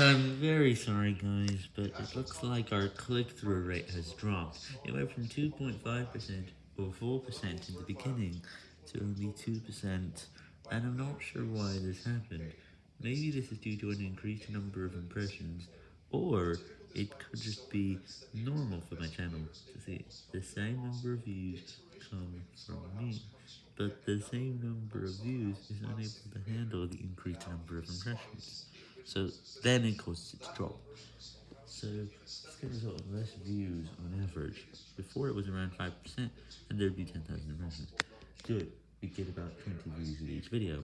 I'm very sorry guys, but it looks like our click-through rate has dropped. It went from 2.5% or 4% in the beginning to only 2%, and I'm not sure why this happened. Maybe this is due to an increased number of impressions, or it could just be normal for my channel to see the same number of views come from me, but the same number of views is unable to handle the increased number of impressions. So then it causes it to drop. So this can result in less views on average. Before it was around 5%, and there'd be 10,000 impressions. Good, we get about 20 views with each video.